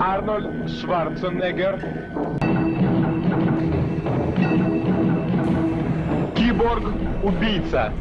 Арнольд Шварценеггер. Киборг-убийца.